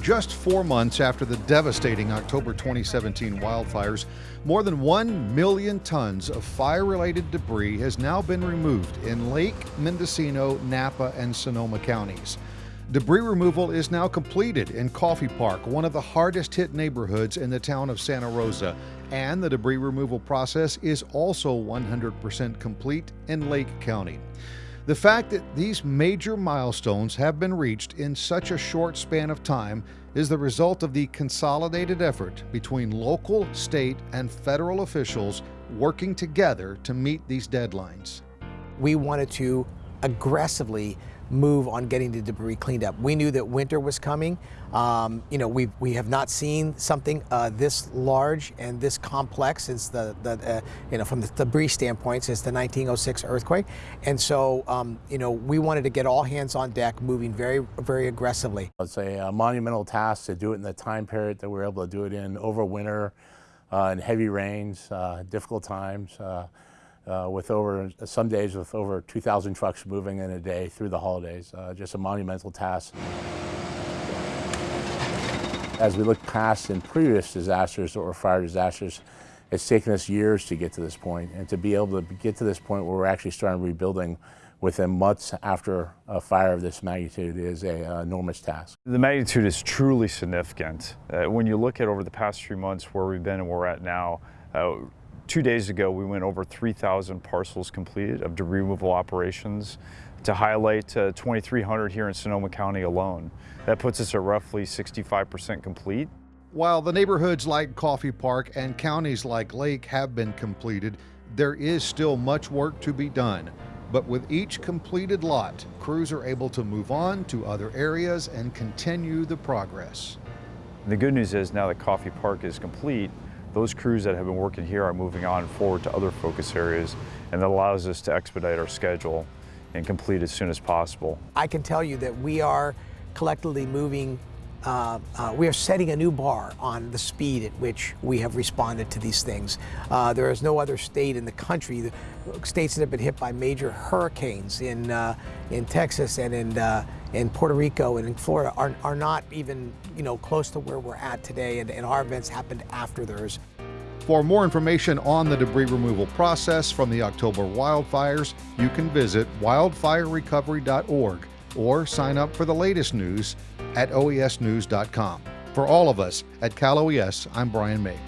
just four months after the devastating October 2017 wildfires, more than 1 million tons of fire related debris has now been removed in Lake, Mendocino, Napa, and Sonoma counties. Debris removal is now completed in Coffey Park, one of the hardest hit neighborhoods in the town of Santa Rosa, and the debris removal process is also 100% complete in Lake County. The fact that these major milestones have been reached in such a short span of time is the result of the consolidated effort between local, state, and federal officials working together to meet these deadlines. We wanted to aggressively move on getting the debris cleaned up. We knew that winter was coming. Um, you know, we we have not seen something uh, this large and this complex since the, the uh, you know, from the debris standpoint since the 1906 earthquake. And so, um, you know, we wanted to get all hands on deck moving very, very aggressively. It's a, a monumental task to do it in the time period that we were able to do it in over winter uh, heavy rains, uh, difficult times. Uh, with over, some days with over 2,000 trucks moving in a day through the holidays. Uh, just a monumental task. As we look past in previous disasters or fire disasters, it's taken us years to get to this point, and to be able to get to this point where we're actually starting rebuilding within months after a fire of this magnitude is a uh, enormous task. The magnitude is truly significant. Uh, when you look at over the past three months where we've been and where we're at now, uh, Two days ago, we went over 3,000 parcels completed of debris removal operations to highlight uh, 2,300 here in Sonoma County alone. That puts us at roughly 65% complete. While the neighborhoods like Coffey Park and counties like Lake have been completed, there is still much work to be done. But with each completed lot, crews are able to move on to other areas and continue the progress. The good news is now that Coffey Park is complete, those crews that have been working here are moving on forward to other focus areas, and that allows us to expedite our schedule and complete as soon as possible. I can tell you that we are collectively moving uh, uh, we are setting a new bar on the speed at which we have responded to these things. Uh, there is no other state in the country, the states that have been hit by major hurricanes in, uh, in Texas and in, uh, in Puerto Rico and in Florida are, are not even you know, close to where we're at today and, and our events happened after theirs. For more information on the debris removal process from the October wildfires, you can visit wildfirerecovery.org or sign up for the latest news at oesnews.com. For all of us at Cal OES, I'm Brian May.